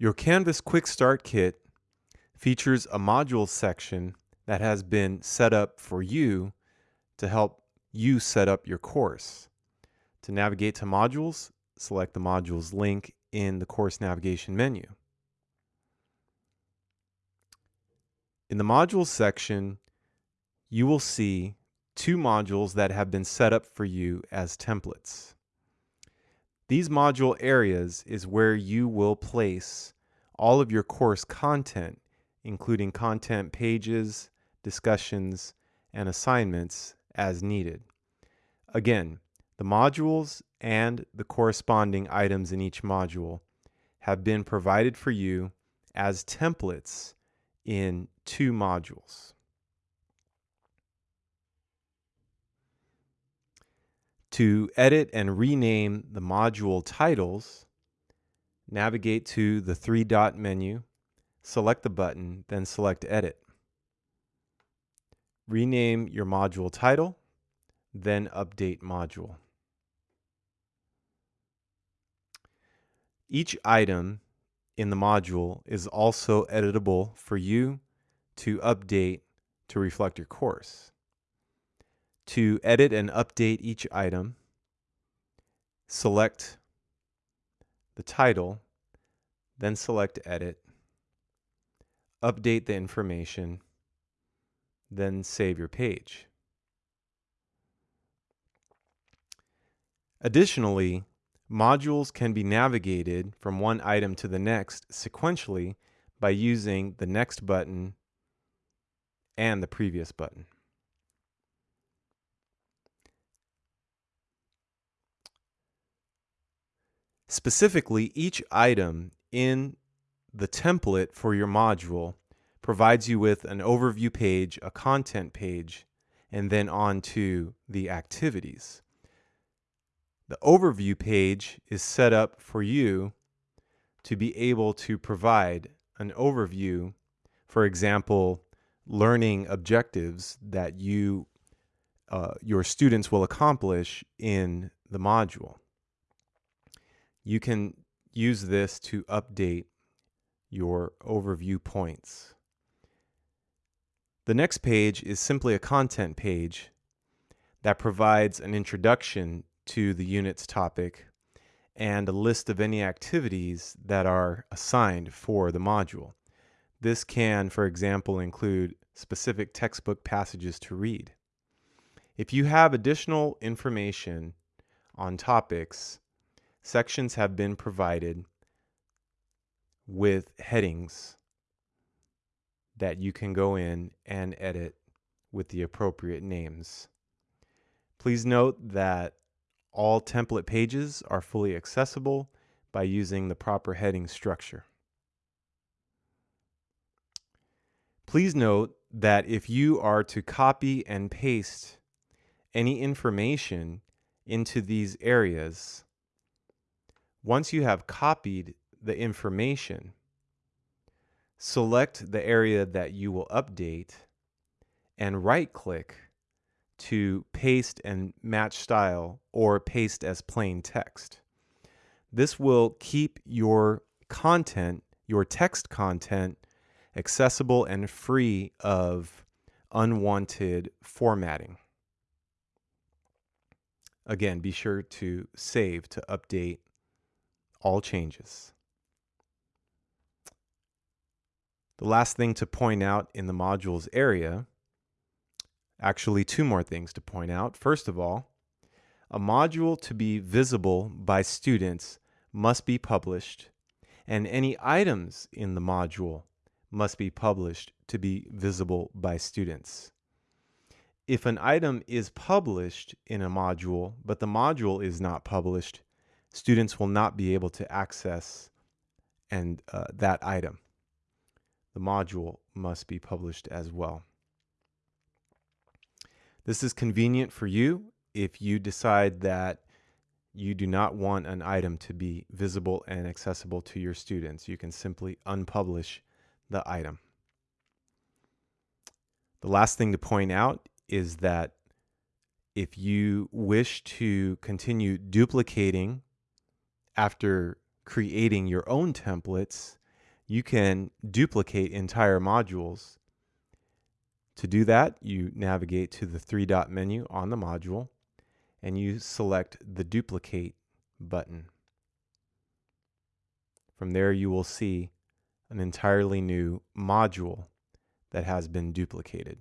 Your Canvas Quick Start Kit features a module section that has been set up for you to help you set up your course. To navigate to modules, select the modules link in the course navigation menu. In the modules section, you will see two modules that have been set up for you as templates. These module areas is where you will place all of your course content, including content pages, discussions, and assignments as needed. Again, the modules and the corresponding items in each module have been provided for you as templates in two modules. To edit and rename the module titles, navigate to the three dot menu, select the button, then select Edit. Rename your module title, then Update Module. Each item in the module is also editable for you to update to reflect your course. To edit and update each item, select the title, then select Edit, update the information, then save your page. Additionally, modules can be navigated from one item to the next sequentially by using the Next button and the Previous button. Specifically, each item in the template for your module provides you with an overview page, a content page, and then on to the activities. The overview page is set up for you to be able to provide an overview, for example, learning objectives that you uh, your students will accomplish in the module you can use this to update your overview points. The next page is simply a content page that provides an introduction to the unit's topic and a list of any activities that are assigned for the module. This can, for example, include specific textbook passages to read. If you have additional information on topics sections have been provided with headings that you can go in and edit with the appropriate names. Please note that all template pages are fully accessible by using the proper heading structure. Please note that if you are to copy and paste any information into these areas, once you have copied the information, select the area that you will update and right click to paste and match style or paste as plain text. This will keep your content, your text content, accessible and free of unwanted formatting. Again, be sure to save to update all changes. The last thing to point out in the modules area, actually two more things to point out. First of all, a module to be visible by students must be published, and any items in the module must be published to be visible by students. If an item is published in a module, but the module is not published, students will not be able to access and uh, that item. The module must be published as well. This is convenient for you if you decide that you do not want an item to be visible and accessible to your students. You can simply unpublish the item. The last thing to point out is that if you wish to continue duplicating after creating your own templates you can duplicate entire modules. To do that, you navigate to the three dot menu on the module and you select the duplicate button. From there, you will see an entirely new module that has been duplicated.